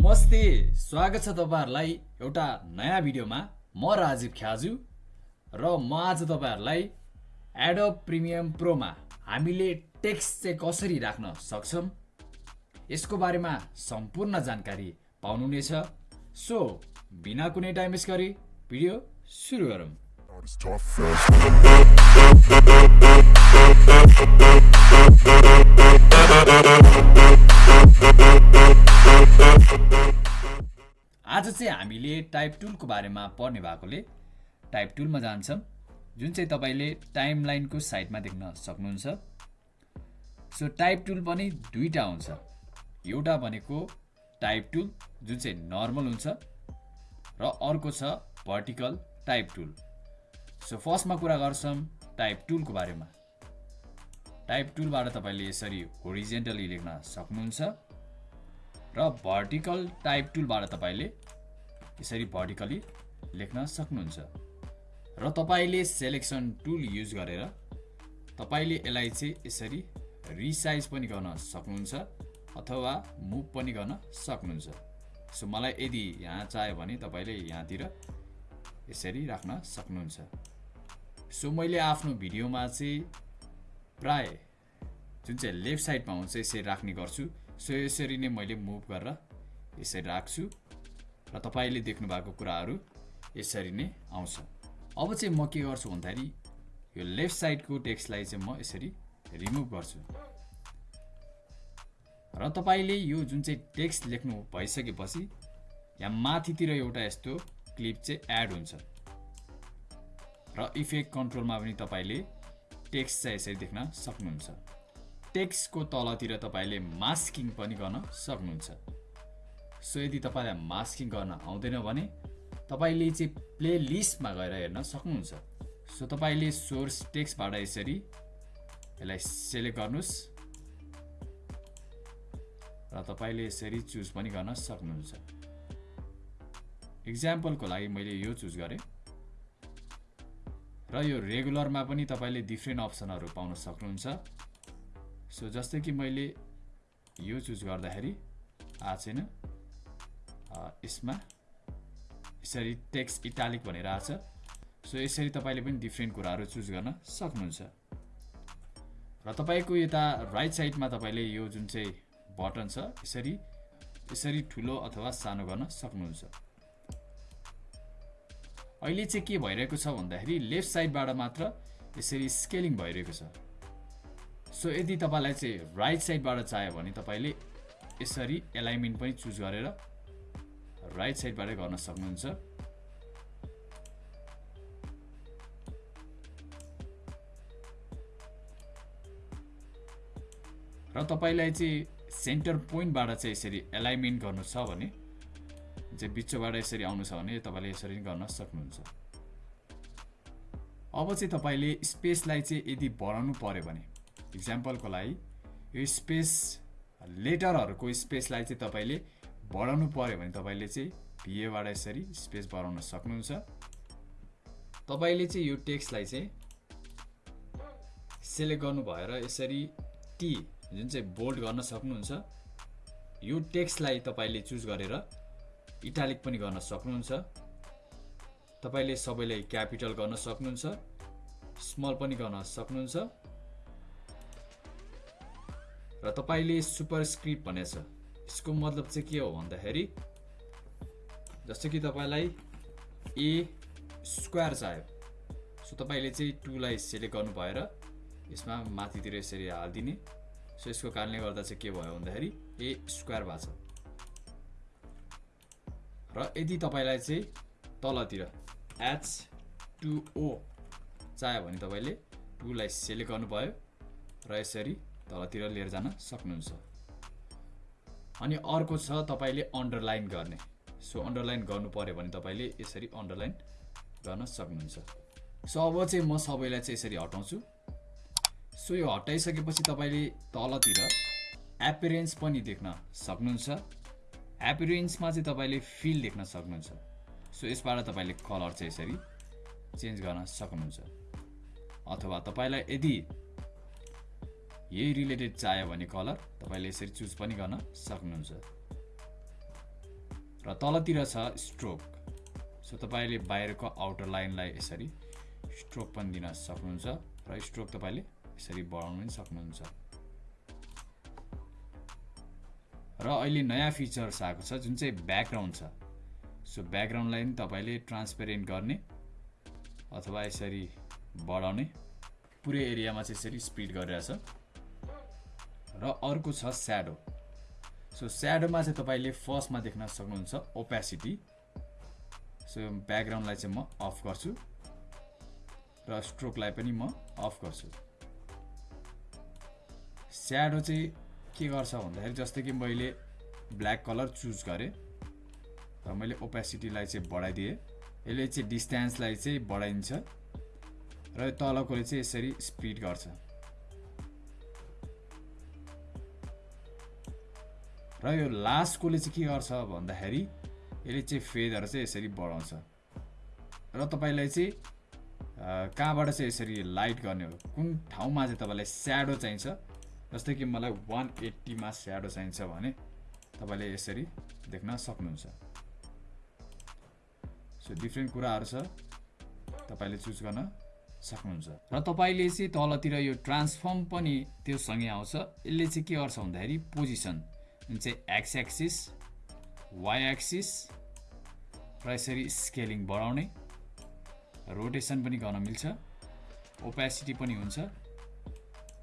नमस्ते स्वागत छ तपाईँहरूलाई एउटा नयाँ भिडियोमा म राजीव ख्याजु र म आज तपाईँहरूलाई एडोब प्रिमियम प्रोमा हामीले टेक्स्ट चाहिँ कसरी राख्न सक्छौँ यसको बारेमा सम्पूर्ण जानकारी पाउनुहुनेछ सो बिना कुनै टाइम गरी भिडियो सुरु गरौँ. आज चाहिँ हामीले टाइप टुलको बारेमा पढ्ने भएकोले टाइप टुलमा जान्छौँ। जुन चाहिँ तपाईँले टाइम लाइनको साइडमा देख्न सक्नुहुन्छ। सो टाइप टुल पनि दुईवटा हुन्छ। एउटा भनेको टाइप टुल जुन चाहिँ नर्मल हुन्छ र अर्को छ भर्टिकल टाइप टुल सो फर्स्टमा कुरा गर्छौँ टाइप टुलको बारेमा टाइप टुलबाट तपाईँले यसरी होरिजेन्टली लेख्न सक्नुहुन्छ र भर्टिकल टाइप टुलबाट तपाईँले यसरी भर्टिकली लेख्न सक्नुहुन्छ र तपाईँले सेलेक्सन टुल युज गरेर तपाईँले यसलाई चाहिँ यसरी रिसाइज पनि गर्न सक्नुहुन्छ अथवा मुभ पनि गर्न सक्नुहुन्छ सो मलाई यदि यहाँ चाह्यो भने तपाईँले यहाँतिर यसरी राख्न सक्नुहुन्छ सो मैले आफ्नो भिडियोमा चाहिँ प्राय जुन चाहिँ लेफ्ट साइडमा हुन्छ यसरी राख्ने गर्छु। सो यसरी नै मैले मुभ गरेर यसरी राख्छु र तपाईँले देख्नु भएको कुराहरू यसरी नै आउँछ। अब चाहिँ म के गर्छु भन्दाखेरि यो लेफ्ट साइडको टेक्स्टलाई चाहिँ म यसरी रिमुभ गर्छु। र तपाईँले यो जुन चाहिँ टेक्स्ट लेख्नु भइसकेपछि यहाँ माथितिर एउटा यस्तो क्लिप चाहिँ एड हुन्छ। र इफेक्ट कन्ट्रोलमा पनि तपाईँले टेक्स्ट चाहिँ यसरी देख्न सक्नुहुन्छ। टेक्स्टको तलतिर तपाईँले मास्किङ पनि गर्न सक्नुहुन्छ। सो यदि तपाईँलाई मास्किङ गर्न आउँदैन भने तपाईँले चाहिँ प्ले लिस्टमा गएर हेर्न सक्नुहुन्छ। सो तपाईँले सोर्स टेक्स्टबाट यसरी यसलाई सेलेक्ट गर्नुहोस्। र तपाईँले यसरी चुज पनि गर्न सक्नुहुन्छ। इक्जाम्पलको लागि मैले यो चुज गरेँ। र यो रेगुलरमा पनि तपाईँले डिफ्रेन्ट अप्सनहरू पाउन सक्नुहुन्छ। सो जस्तै कि मैले यो चुज गर्दाखेरि आएको छैन यसमा यसरी टेक्स्ट इटालिक भनेर आएको छ। सो यसरी तपाईँले पनि डिफ्रेन्ट कुराहरू चुज गर्न सक्नुहुन्छ। र तपाईँको यता राइट साइडमा तपाईँले यो जुन चाहिँ बटन छ यसरी यसरी ठुलो अथवा सानो गर्न सक्नुहुन्छ। अहिले चाहिँ के भइरहेको छ भन्दाखेरि लेफ्ट साइडबाट मात्र यसरी स्केलिङ भइरहेको छ। सो यदि तपाईँलाई चाहिँ राइट साइडबाट चाह्यो भने तपाईँले यसरी एलाइनमेन्ट पनि चुज गरेर राइट साइडबाटै गर्न सक्नुहुन्छ। र तपाईँलाई चाहिँ सेन्टर पोइन्टबाट चाहिँ यसरी एलाइनमेन्ट गर्नु छ भने चाहिँ बिचबाट यसरी आउनु छ भने तपाईँले यसरी गर्न सक्नुहुन्छ अब चाहिँ तपाईँले स्पेसलाई चाहिँ यदि बढाउनु पऱ्यो भने इक्जाम्पलको लागि यो स्पेस लेटरहरूको स्पेसलाई चाहिँ तपाईँले बढाउनु पऱ्यो भने तपाईँले चाहिँ भिएबाट यसरी स्पेस बढाउन सक्नुहुन्छ तपाईँले चाहिँ यो टेक्स्टलाई चाहिँ सेलेक्ट गर्नु भएर यसरी टी जुन चाहिँ बोल्ड गर्न सक्नुहुन्छ यो टेक्स्टलाई तपाईँले चुज गरेर इटालिक पनि गर्न सक्नुहुन्छ। तपाईँले सबैलाई क्यापिटल गर्न सक्नुहुन्छ स्मल पनि गर्न सक्नुहुन्छ। र तपाईँले सुपर स्क्रिप्ट भनेको छ यसको मतलब चाहिँ के हो भन्दाखेरि जस्तो कि तपाईँलाई ए स्क्वायर चाहियो सो तपाईँले चाहिँ टुलाई सेलेक्ट गर्नु भएर यसमा माथितिर यसरी हालिदिने। सो यसको कारणले गर्दा चाहिँ के भयो भन्दाखेरि ए स्क्वायर भएको छ। र यदि तपाईँलाई चाहिँ तलतिर एच टु ओ चाह्यो भने तपाईँले टुलाई सेलेक्ट गर्नुभयो र यसरी तलतिर लिएर जान सक्नुहुन्छ। अनि अर्को छ तपाईँले अन्डरलाइन गर्ने। सो अन्डरलाइन गर्नु पऱ्यो भने तपाईँले यसरी अन्डरलाइन गर्न सक्नुहुन्छ। सो अब चाहिँ म सबैलाई चाहिँ यसरी हटाउँछु। सो यो हटाइसकेपछि तपाईँले तलतिर एपिरेन्स पनि देख्न सक्नुहुन्छ। एपिरेन्समा चाहिँ तपाईँले फिल देख्न सक्नुहुन्छ। सो यसबाट तपाईँले कलर चाहिँ यसरी चेन्ज गर्न सक्नुहुन्छ। अथवा तपाईँलाई यदि यही रिलेटेड चाहियो भने कलर तपाईँले यसरी चुज पनि गर्न सक्नुहुन्छ। र तलतिर छ स्ट्रोक सो तपाईँले बाहिरको आउटर लाइनलाई यसरी स्ट्रोक पनि दिन सक्नुहुन्छ र स्ट्रोक तपाईँले यसरी बढाउनु पनि सक्नुहुन्छ। र अहिले नयाँ फिचर्स आएको छ जुन चाहिँ ब्याकग्राउन्ड छ। सो ब्याकग्राउन्डलाई पनि तपाईँले ट्रान्सपेरेन्ट गर्ने अथवा यसरी बढाउने पुरै एरियामा चाहिँ यसरी स्पिड गरिरहेछ। र अर्को छ स्याडो सो स्याडोमा चाहिँ तपाईँले फर्स्टमा देख्न सक्नुहुन्छ ओपेसिटी सो ब्याकग्राउन्डलाई चाहिँ म अफ गर्छु र स्ट्रोकलाई पनि म अफ गर्छु। स्याडो चाहिँ के गर्छ भन्दाखेरि जस्तै कि मैले ब्ल्याक कलर चुज गरेँ र मैले ओपेसिटीलाई चाहिँ बढाइदिएँ। यसले चाहिँ डिस्टेन्सलाई चाहिँ बढाइदिन्छ र तलकोले चाहिँ यसरी स्पिड गर्छ। र यो लास्टकोले चाहिँ के गर्छ भन्दाखेरि यसले चाहिँ फेदहरू चाहिँ यसरी बढाउँछ। र तपाईँलाई चाहिँ कहाँबाट चाहिँ यसरी लाइट गर्ने हो? कुन ठाउँमा चाहिँ तपाईँलाई स्याडो चाहिन्छ? जस्तै कि मलाई वान एट्टीमा स्याडो चाहिन्छ भने तपाईँले यसरी देख्न सक्नुहुन्छ। सो डिफ्रेन्ट कुराहरू छ। तपाईँले चुज गर्न सक्नुहुन्छ। र तपाईँले चाहिँ तलतिर यो ट्रान्सफर्म पनि त्यो सँगै आउँछ। यसले चाहिँ के गर्छ भन्दाखेरि पोजिसन जुन चाहिँ एक्स एक्सिस वाइ एक्सिस र यसरी स्केलिङ बढाउने रोटेसन पनि गर्न मिल्छ। ओपेसिटी पनि हुन्छ।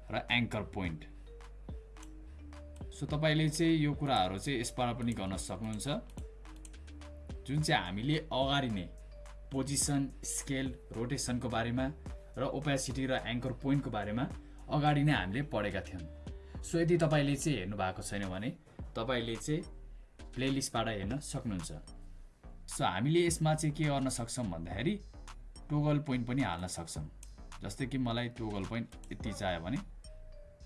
र एङ्कर पोइन्ट सो तपाईँले चाहिँ यो कुराहरू चाहिँ यसबाट पनि गर्न सक्नुहुन्छ। जुन चाहिँ हामीले अगाडि नै पोजिसन स्केल रोटेसनको बारेमा र ओपेसिटी र एङ्कर पोइन्टको बारेमा अगाडि नै हामीले पढेका थियौँ। सो यदि तपाईँले चाहिँ हेर्नु भएको छैन भने तपाईँले चाहिँ प्लेलिस्टबाट हेर्न सक्नुहुन्छ। सो हामीले यसमा चाहिँ के गर्न सक्छौँ भन्दाखेरि टोगल पोइन्ट पनि हाल्न सक्छौँ। जस्तै कि मलाई टोगल पोइन्ट यति चाहियो भने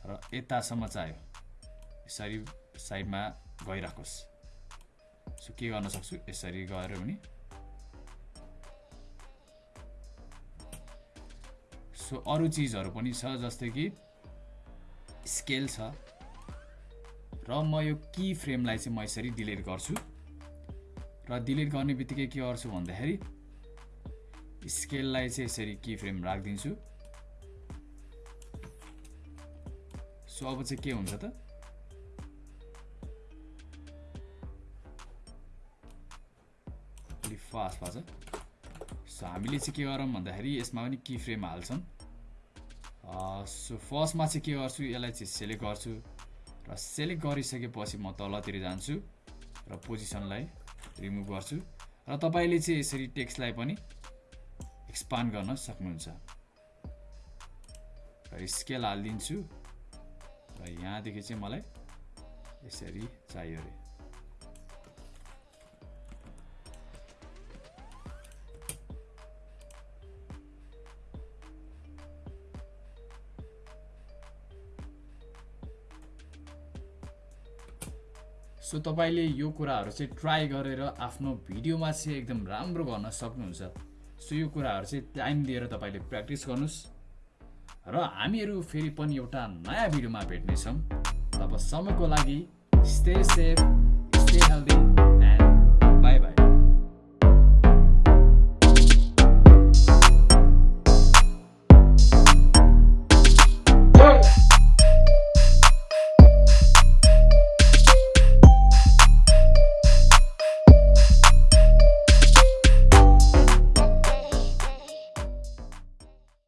र यतासम्म चाहियो। यसरी साइडमा गइराखोस्। सो के गर्न सक्छु यसरी गएर पनि सो अरू चिजहरू पनि छ जस्तै कि स्केल छ। र म यो की फ्रेमलाई चाहिँ म यसरी डिलिट गर्छु। र डिलिट गर्ने बित्तिकै के गर्छु भन्दाखेरि स्केललाई चाहिँ यसरी की फ्रेम राखिदिन्छु। सो अब चाहिँ के हुन्छ त? फास्ट छ सो हामीले चाहिँ के गरौँ भन्दाखेरि यसमा पनि की फ्रेम हाल्छौँ सो फर्स्टमा चाहिँ के गर्छु यसलाई चाहिँ सेलेक्ट गर्छु र सेलेक्ट गरिसकेपछि म तलतिर जान्छु र पोजिसनलाई रिमुभ गर्छु र तपाईँले चाहिँ यसरी टेक्स्टलाई पनि एक्सपान्ड गर्न सक्नुहुन्छ र स्केल हालिदिन्छु र यहाँदेखि चाहिँ मलाई यसरी चाहियो अरे सो तपाईँले यो कुराहरू चाहिँ ट्राई गरेर आफ्नो भिडियोमा चाहिँ एकदम राम्रो गर्न सक्नुहुन्छ। सो यो कुराहरू चाहिँ टाइम दिएर तपाईँले प्र्याक्टिस गर्नुहोस्। र हामीहरू फेरि पनि एउटा नयाँ भिडियोमा भेट्नेछौँ। तबसम्मको लागि स्टे सेफ स्टे हेल्दी